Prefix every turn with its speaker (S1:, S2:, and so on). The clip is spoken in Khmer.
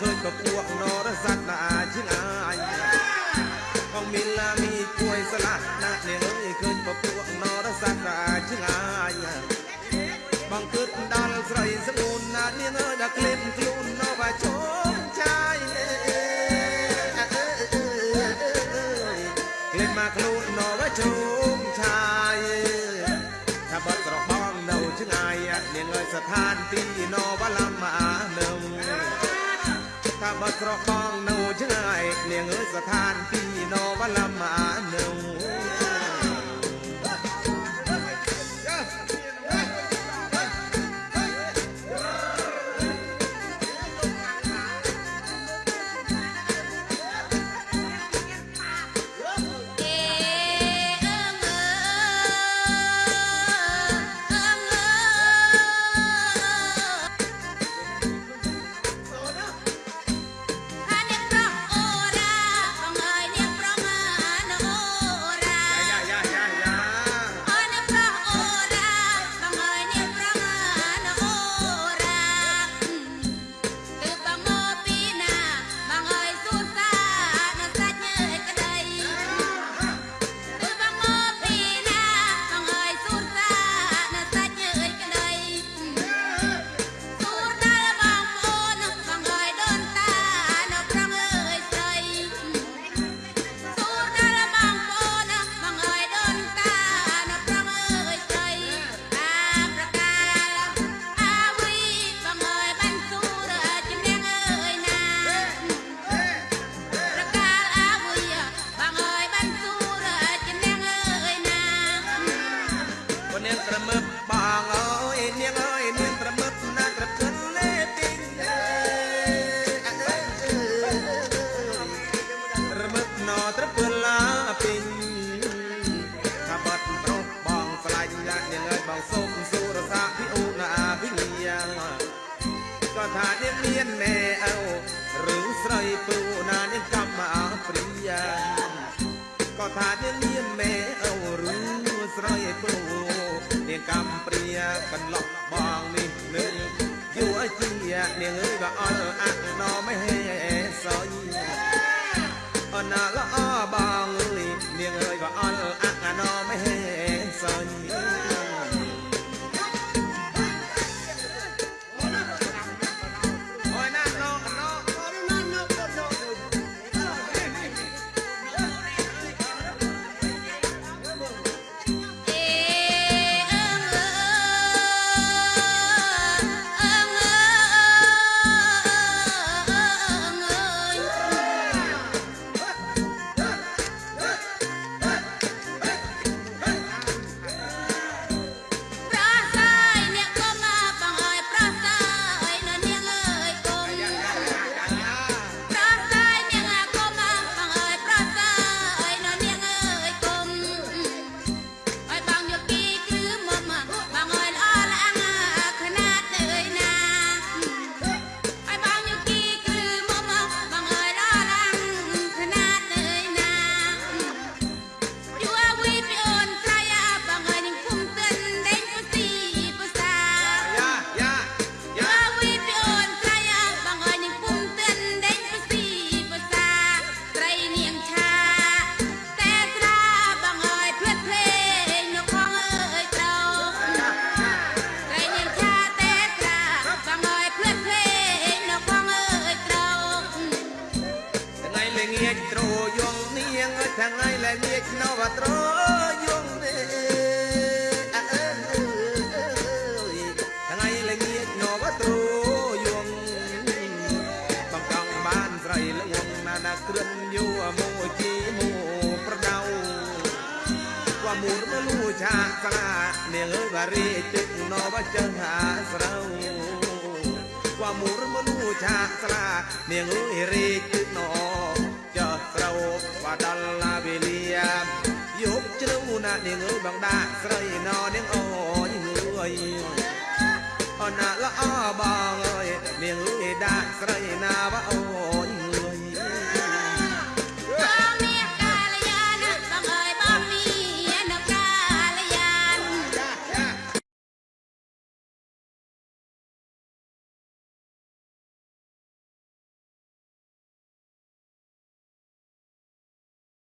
S1: ឃើញក៏ពួកនរស័ក្តិណាជាងអាយបងមានឡាមីគួយស្លាស់ណាស់នាងអើយឃើញក៏ពួកនរស័ក្តិណាជាងអាយបងគិតដល់ស្រីស្ងួនណាស់នាងអើយដល់ក្លៀនខ្លួននៅបាជុំចាយក្លៀនមកខ្លួននៅបាជុំចាយថាបាត់ស្របងនៅឆ្ងាយនាងអើយស្ថានទីនៅបលំអានឹងថាបា ត់ស្របងនៅឆ្ងាយនាងអើយស្ថានទីនៅបលំអានឹ
S2: ព្រិយាក៏
S1: ថានាងមានមេអើឬស្រីពូនាងកម្មព្រិយាកន្លប់បងនេះនឹងយូរជានាងអើយក៏អល់អាក់ណមហេសយអណាល្អ ហ្នឹងហើយ
S2: លែងមានក្នុងវត្រយងទេអើអើហ្នឹងហើយលែង
S1: មានក្នុងវត្រយងបងកង់បានស្រីលងណាណាគ្រឿនយូមួយជីមួយប្រដៅ qua muốn mà lu cha xa nè ngơ và rì chích nó và chân hạ sâu qua muốn mà lu cha xa nè ngơ rì chích nó ដល់ណាវេលាយប់ជ្រៅណានាងអើយបងដាក់ស្រីណនាងអូយអើយអូនណាល្អបងអើយនាងអើយដាក់ស្រីណាវ៉ា